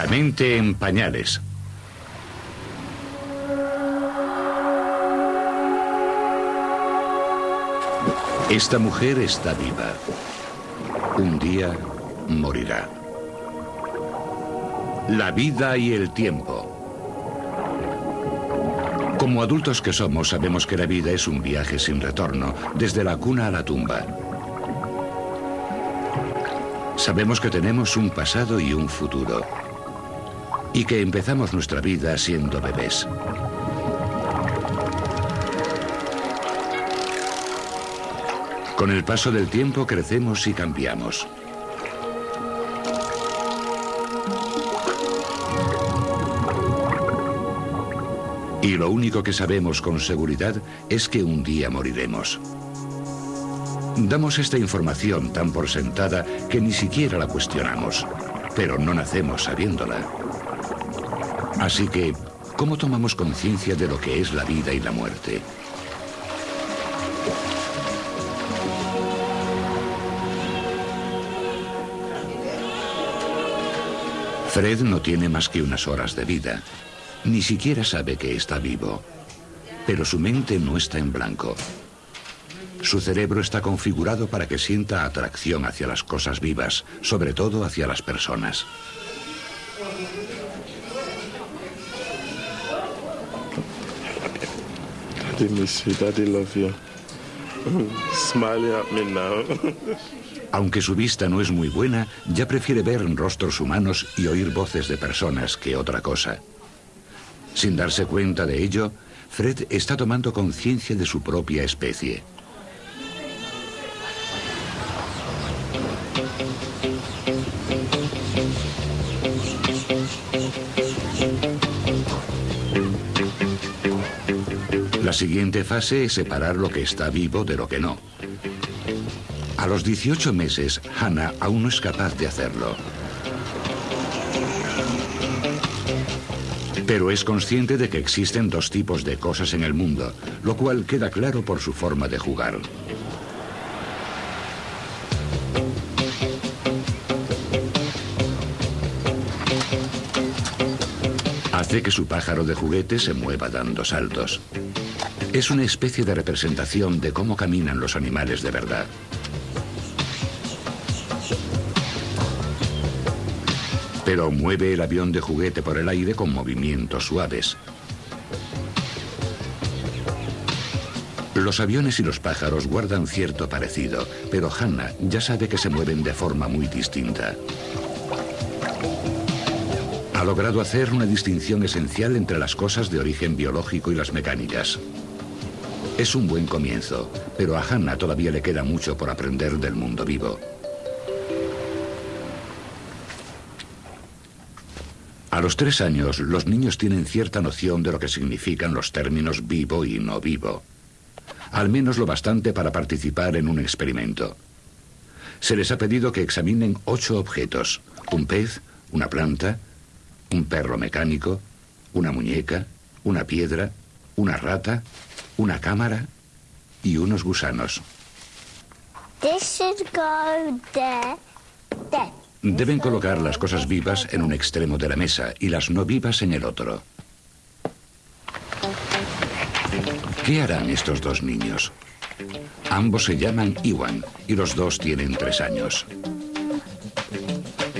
La mente en pañales. Esta mujer está viva. Un día morirá. La vida y el tiempo. Como adultos que somos, sabemos que la vida es un viaje sin retorno, desde la cuna a la tumba. Sabemos que tenemos un pasado y un futuro. Y que empezamos nuestra vida siendo bebés. Con el paso del tiempo crecemos y cambiamos. Y lo único que sabemos con seguridad es que un día moriremos. Damos esta información tan por sentada que ni siquiera la cuestionamos, pero no nacemos sabiéndola. Así que, ¿cómo tomamos conciencia de lo que es la vida y la muerte? Fred no tiene más que unas horas de vida. Ni siquiera sabe que está vivo. Pero su mente no está en blanco. Su cerebro está configurado para que sienta atracción hacia las cosas vivas, sobre todo hacia las personas. Aunque su vista no es muy buena, ya prefiere ver rostros humanos y oír voces de personas que otra cosa. Sin darse cuenta de ello, Fred está tomando conciencia de su propia especie. Siguiente fase es separar lo que está vivo de lo que no. A los 18 meses, Hannah aún no es capaz de hacerlo. Pero es consciente de que existen dos tipos de cosas en el mundo, lo cual queda claro por su forma de jugar. Hace que su pájaro de juguete se mueva dando saltos. Es una especie de representación de cómo caminan los animales de verdad. pero mueve el avión de juguete por el aire con movimientos suaves. Los aviones y los pájaros guardan cierto parecido, pero Hannah ya sabe que se mueven de forma muy distinta. Ha logrado hacer una distinción esencial entre las cosas de origen biológico y las mecánicas. Es un buen comienzo, pero a Hannah todavía le queda mucho por aprender del mundo vivo. A los tres años, los niños tienen cierta noción de lo que significan los términos vivo y no vivo. Al menos lo bastante para participar en un experimento. Se les ha pedido que examinen ocho objetos. Un pez, una planta, un perro mecánico, una muñeca, una piedra, una rata, una cámara y unos gusanos. Deben colocar las cosas vivas en un extremo de la mesa y las no vivas en el otro. ¿Qué harán estos dos niños? Ambos se llaman Iwan y los dos tienen tres años.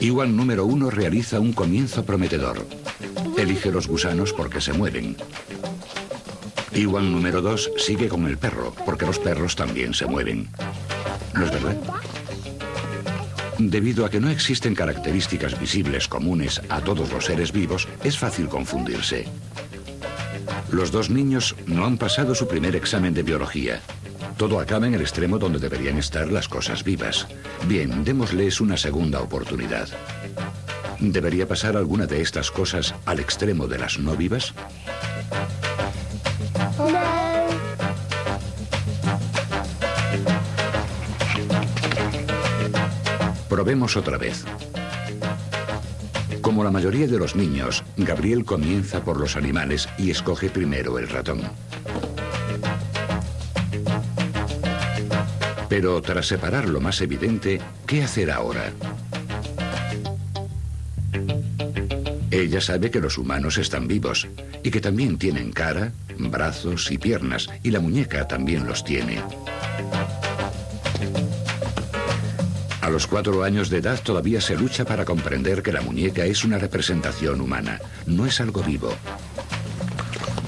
Iwan número uno realiza un comienzo prometedor. Elige los gusanos porque se mueven. Iwan número dos sigue con el perro porque los perros también se mueven. ¿No es verdad? Debido a que no existen características visibles comunes a todos los seres vivos, es fácil confundirse. Los dos niños no han pasado su primer examen de biología. Todo acaba en el extremo donde deberían estar las cosas vivas. Bien, démosles una segunda oportunidad. ¿Debería pasar alguna de estas cosas al extremo de las no vivas? Probemos otra vez. Como la mayoría de los niños, Gabriel comienza por los animales y escoge primero el ratón. Pero tras separar lo más evidente, ¿qué hacer ahora? Ella sabe que los humanos están vivos y que también tienen cara, brazos y piernas, y la muñeca también los tiene. A los cuatro años de edad todavía se lucha para comprender que la muñeca es una representación humana, no es algo vivo.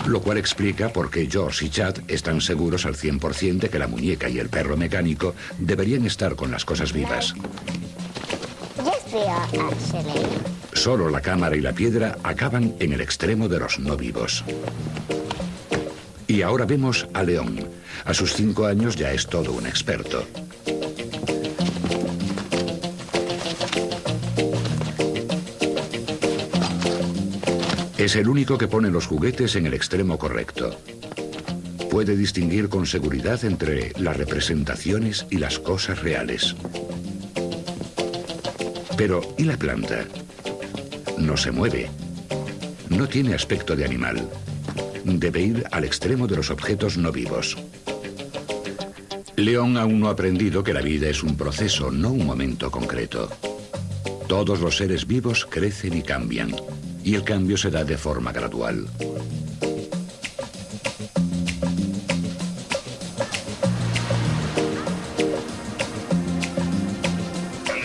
Lo cual explica por qué George y Chad están seguros al 100% de que la muñeca y el perro mecánico deberían estar con las cosas vivas. Solo la cámara y la piedra acaban en el extremo de los no vivos. Y ahora vemos a León. A sus cinco años ya es todo un experto. Es el único que pone los juguetes en el extremo correcto. Puede distinguir con seguridad entre las representaciones y las cosas reales. Pero, ¿y la planta? No se mueve. No tiene aspecto de animal. Debe ir al extremo de los objetos no vivos. León aún no ha aprendido que la vida es un proceso, no un momento concreto. Todos los seres vivos crecen y cambian y el cambio se da de forma gradual.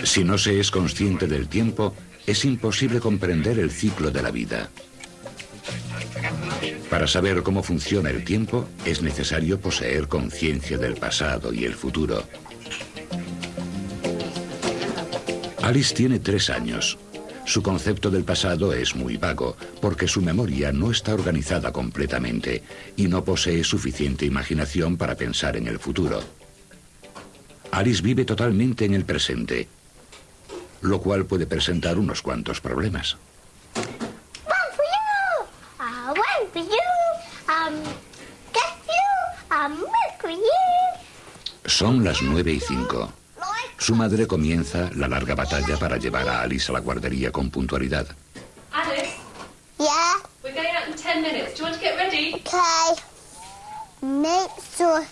Si no se es consciente del tiempo, es imposible comprender el ciclo de la vida. Para saber cómo funciona el tiempo, es necesario poseer conciencia del pasado y el futuro. Alice tiene tres años. Su concepto del pasado es muy vago, porque su memoria no está organizada completamente y no posee suficiente imaginación para pensar en el futuro. Alice vive totalmente en el presente, lo cual puede presentar unos cuantos problemas. Son las nueve y cinco. Su madre comienza la larga batalla para llevar a Alice a la guardería con puntualidad. Alice? Yeah? We're going out in 10 minutes. Do you want to get ready? Okay. Make sure.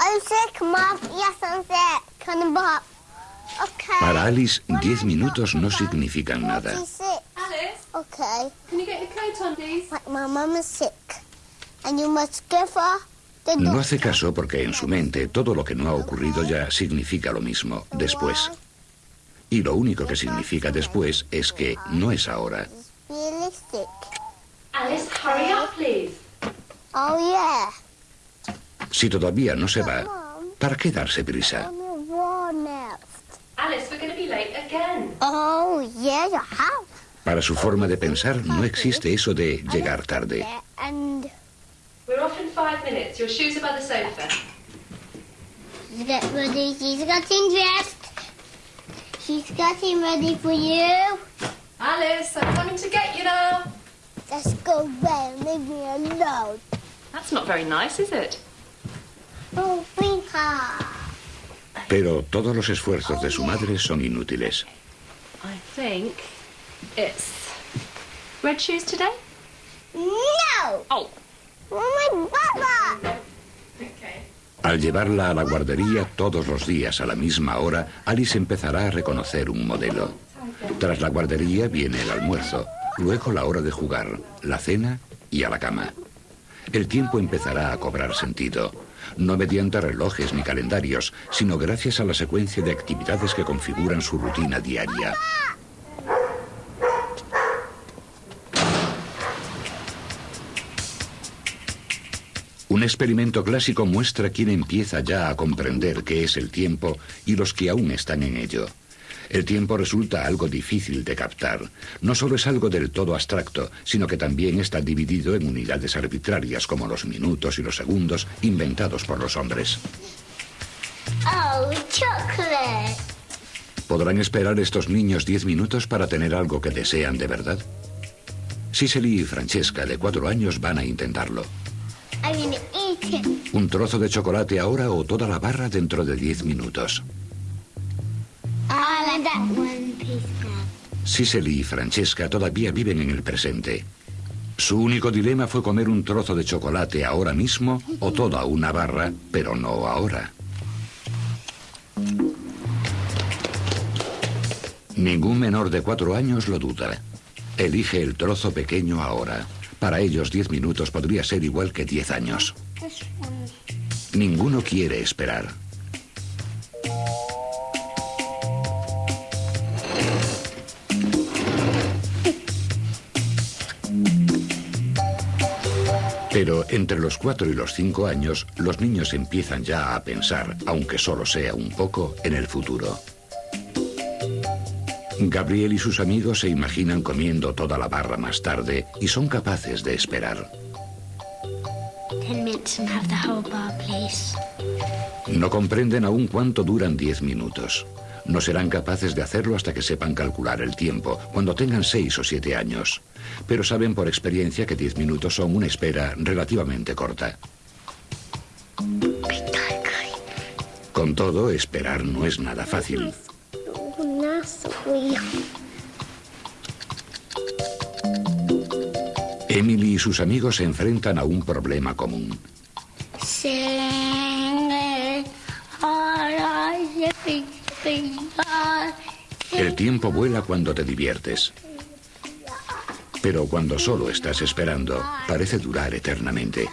I'm sick, Mom. Yes, I'm sick. Come Bob. Okay. Para Alice, diez minutos no significan nada. Alice, Okay. can you get your coat on, please? Like my mom is sick. And you must give her No hace caso porque en su mente todo lo que no ha ocurrido ya significa lo mismo, después. Y lo único que significa después es que no es ahora. Oh. Si todavía no se va, ¿para qué darse prisa? Oh. Para su forma de pensar no existe eso de llegar tarde. Five minutes. Your shoes are by the sofa. get ready. She's getting dressed. She's getting ready for you. Alice, I'm coming to get you now. Let's go away. Leave me alone. That's not very nice, is it? Oh, bring. Pero todos los esfuerzos de su oh, madre son inútiles. I think it's red shoes today. No! Oh. Oh. Al llevarla a la guardería todos los días a la misma hora, Alice empezará a reconocer un modelo. Tras la guardería viene el almuerzo, luego la hora de jugar, la cena y a la cama. El tiempo empezará a cobrar sentido, no mediante relojes ni calendarios, sino gracias a la secuencia de actividades que configuran su rutina diaria. Un experimento clásico muestra quién empieza ya a comprender qué es el tiempo y los que aún están en ello. El tiempo resulta algo difícil de captar. No solo es algo del todo abstracto, sino que también está dividido en unidades arbitrarias como los minutos y los segundos inventados por los hombres. Oh, chocolate. ¿Podrán esperar estos niños diez minutos para tener algo que desean de verdad? Cicely y Francesca, de cuatro años, van a intentarlo. Un trozo de chocolate ahora o toda la barra dentro de diez minutos. I like that one piece now. Cicely y Francesca todavía viven en el presente. Su único dilema fue comer un trozo de chocolate ahora mismo o toda una barra, pero no ahora. Ningún menor de cuatro años lo duda. Elige el trozo pequeño ahora. Para ellos 10 minutos podría ser igual que 10 años. Ninguno quiere esperar. Pero entre los 4 y los 5 años, los niños empiezan ya a pensar, aunque solo sea un poco, en el futuro. Gabriel y sus amigos se imaginan comiendo toda la barra más tarde y son capaces de esperar. No comprenden aún cuánto duran 10 minutos. No serán capaces de hacerlo hasta que sepan calcular el tiempo, cuando tengan 6 o 7 años. Pero saben por experiencia que 10 minutos son una espera relativamente corta. Con todo, esperar no es nada fácil. Emily y sus amigos se enfrentan a un problema común. El tiempo vuela cuando te diviertes. Pero cuando solo estás esperando, parece durar eternamente.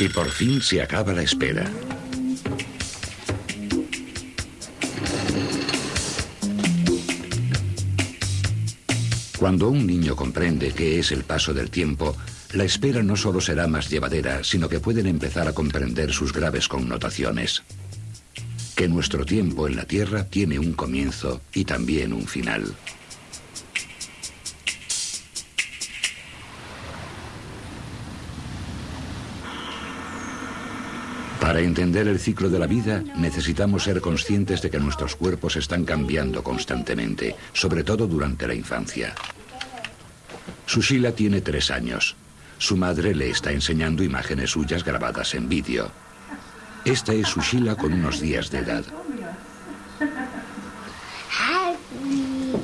Y por fin se acaba la espera. Cuando un niño comprende qué es el paso del tiempo, la espera no solo será más llevadera, sino que pueden empezar a comprender sus graves connotaciones. Que nuestro tiempo en la Tierra tiene un comienzo y también un final. Para entender el ciclo de la vida necesitamos ser conscientes de que nuestros cuerpos están cambiando constantemente, sobre todo durante la infancia. Sushila tiene tres años. Su madre le está enseñando imágenes suyas grabadas en vídeo. Esta es Sushila con unos días de edad. Harry.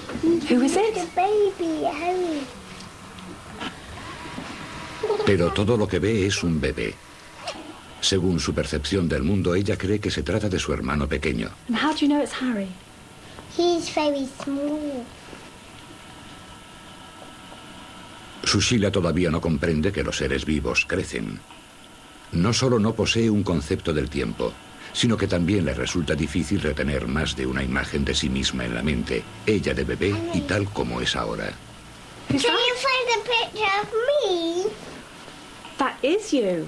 Who is it? The baby, Harry. Pero todo lo que ve es un bebé. Según su percepción del mundo, ella cree que se trata de su hermano pequeño. And how do you know it's Harry? He's very small. Sushila todavía no comprende que los seres vivos crecen. No solo no posee un concepto del tiempo, sino que también le resulta difícil retener más de una imagen de sí misma en la mente, ella de bebé y tal como es ahora. Can you find a picture of me? That is you.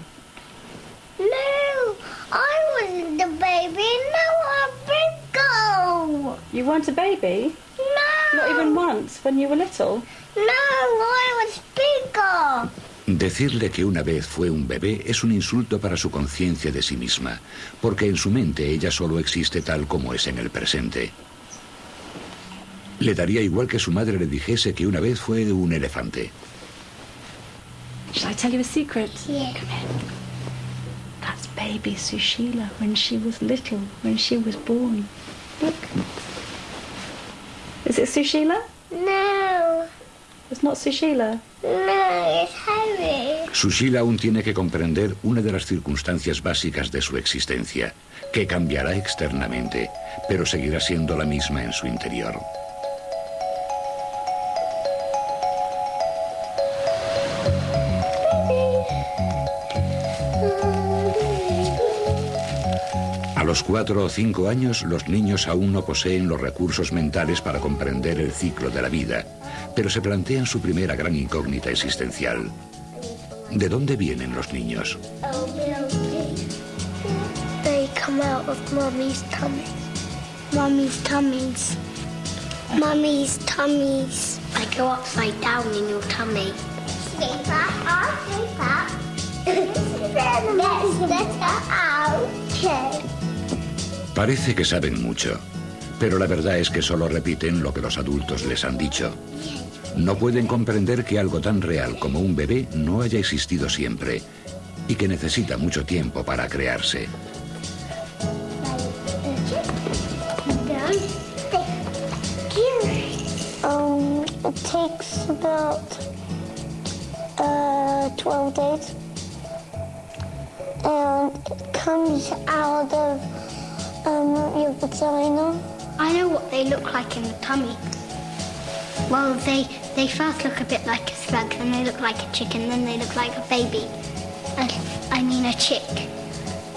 No, I wasn't the baby. Now I'm big girl. You weren't a baby? No. Not even once when you were little? No, I was bigger. Decirle que una vez fue un bebé es un insulto para su conciencia de sí misma, porque en su mente ella solo existe tal como es en el presente. Le daría igual que su madre le dijese que una vez fue un elefante. Shall I tell you a secret? Yeah. Come here. That's baby Sushila when she was little, when she was born. Look. Is it Sushila? No, It's not Sushila. no, it's Harry. Sushila aún tiene que comprender una de las circunstancias básicas de su existencia, que cambiará externamente, pero seguirá siendo la misma en su interior. Los cuatro o cinco años, los niños aún no poseen los recursos mentales para comprender el ciclo de la vida, pero se plantean su primera gran incógnita existencial. ¿De dónde vienen los niños? Parece que saben mucho, pero la verdad es que solo repiten lo que los adultos les han dicho. No pueden comprender que algo tan real como un bebé no haya existido siempre y que necesita mucho tiempo para crearse. Um, it takes about uh, 12 days and it comes out of um, your vagina. I know what they look like in the tummy. Well, they they first look a bit like a slug, then they look like a chicken, then they look like a baby. I, I mean a chick.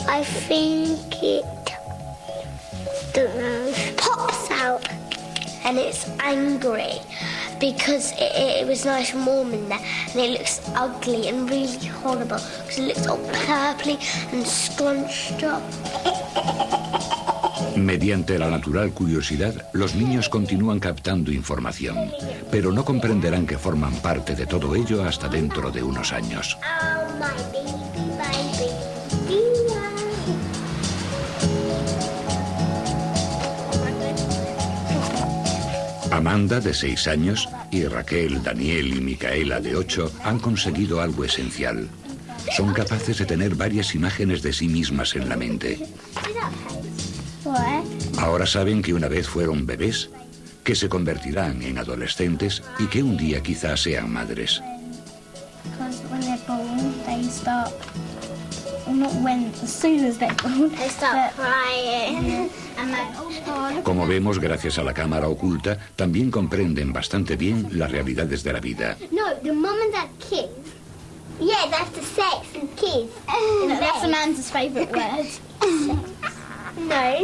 I think it, don't know, pops out and it's angry because it, it, was nice and warm in there and it looks ugly and really horrible because it looks all purply and scrunched up. Mediante la natural curiosidad, los niños continúan captando información, pero no comprenderán que forman parte de todo ello hasta dentro de unos años. Amanda, de seis años, y Raquel, Daniel y Micaela, de ocho, han conseguido algo esencial. Son capaces de tener varias imágenes de sí mismas en la mente. Ahora saben que una vez fueron bebés, que se convertirán en adolescentes y que un día quizás sean madres. Como vemos, gracias a la cámara oculta, también comprenden bastante bien las realidades de la vida. Yeah, that's the sex and kiss. that's Amanda's favourite word. no.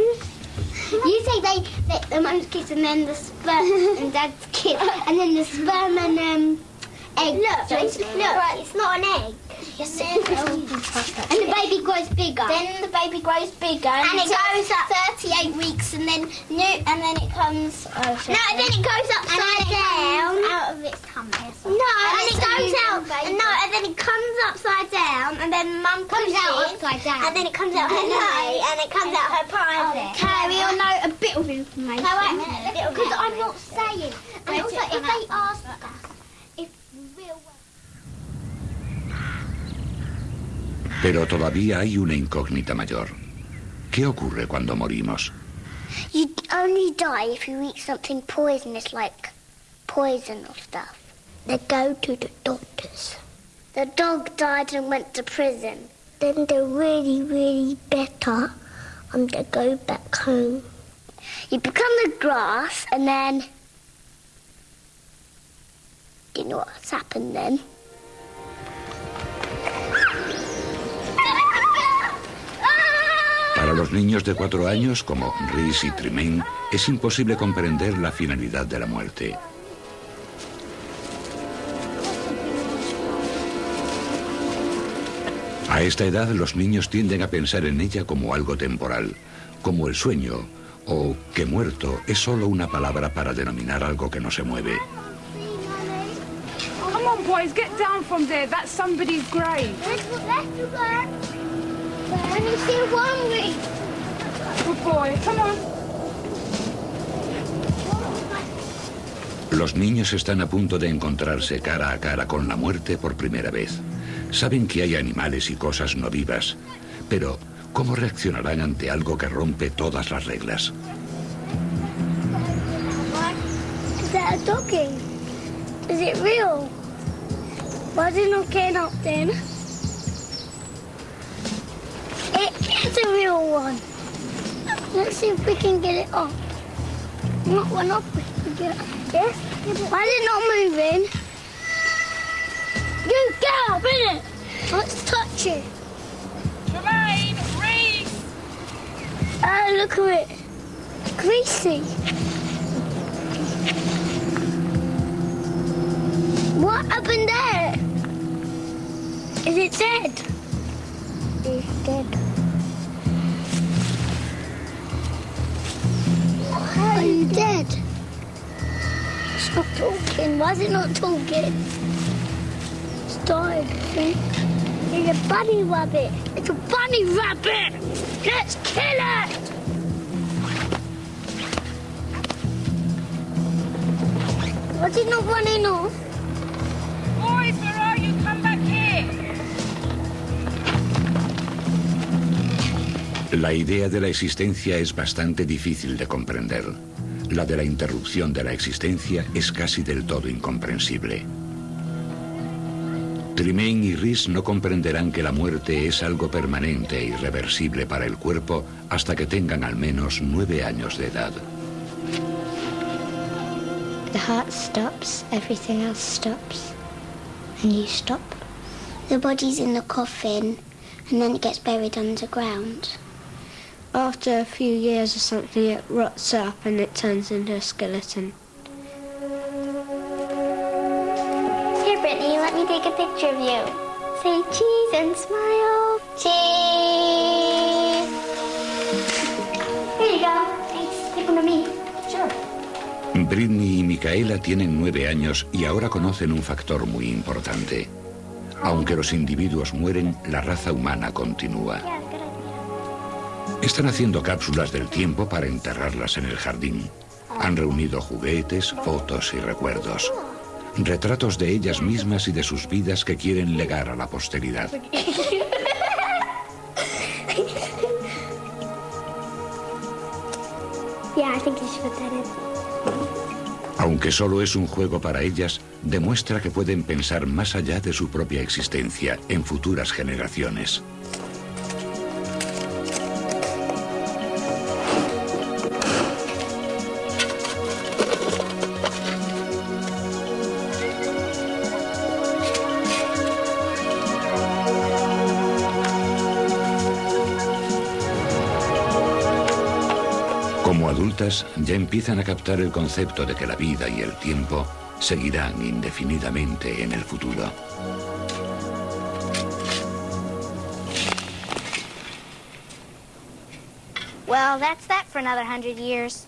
You say they, they the mum's kiss and then the sperm and dad's kiss and then the sperm and um egg. Look, look, look, it's not an egg. Yes, it is. Oh, and the baby grows bigger. Then the baby grows bigger. And, and it goes up 38 weeks and then new, and then it comes. Oh, no, and then it goes upside down. Out of its tummy. No, and, and it goes out. And no, and then it comes upside down, and then mum comes out upside down. And then it comes out her nose, and it comes out her private. Okay, we all know a bit of information. No, wait a minute, because I'm not saying. And also, if they ask us if real. Pero todavía hay una incógnita mayor. ¿Qué ocurre cuando morimos? You only die if you eat something poisonous like poison or stuff. They go to the doctors. The dog died and went to prison. Then they're really, really better and they go back home. You become the grass and then... You know what's happened then? Los niños de cuatro años, como Rhys y Tremaine, es imposible comprender la finalidad de la muerte. A esta edad los niños tienden a pensar en ella como algo temporal, como el sueño, o que muerto es solo una palabra para denominar algo que no se mueve. Come on, boys, get down from there. That's somebody's grave. Good boy, come on. Los niños están a punto de encontrarse cara a cara con la muerte por primera vez. Saben que hay animales y cosas no vivas, pero ¿cómo reaccionarán ante algo que rompe todas las reglas? Is that a? Is it real? Is it not then? A real one. Let's see if we can get it up. Not one up. We can get it. Yes? Why is it not moving? You get up, innit? Let's touch it. Tremaine, Reese! Oh, look at it. Greasy. What happened there? Is it dead? It's dead. Are you dead? Stop talking. Why is it not talking? It's died, I think. It's a bunny rabbit. It's a bunny rabbit. Let's kill it. Was it not running off? La idea de la existencia es bastante difícil de comprender. La de la interrupción de la existencia es casi del todo incomprensible. Tremaine y Rhys no comprenderán que la muerte es algo permanente e irreversible para el cuerpo hasta que tengan al menos nueve años de edad. The heart stops, everything else stops, and you stop. The body's in the coffin, and then it gets buried underground. After a few years or something, it rots up and it turns into a skeleton. Here, Brittany, let me take a picture of you. Say cheese and smile. Cheese. Here you go. Thanks. Take one of me. Sure. Britney y Micaela tienen nueve años y ahora conocen un factor muy importante. Aunque los individuos mueren, la raza humana continúa. Están haciendo cápsulas del tiempo para enterrarlas en el jardín. Han reunido juguetes, fotos y recuerdos. Retratos de ellas mismas y de sus vidas que quieren legar a la posteridad. Aunque solo es un juego para ellas, demuestra que pueden pensar más allá de su propia existencia, en futuras generaciones. Ya empiezan a captar el concepto de que la vida y el tiempo seguirán indefinidamente en el futuro. Well, that's that for another hundred years.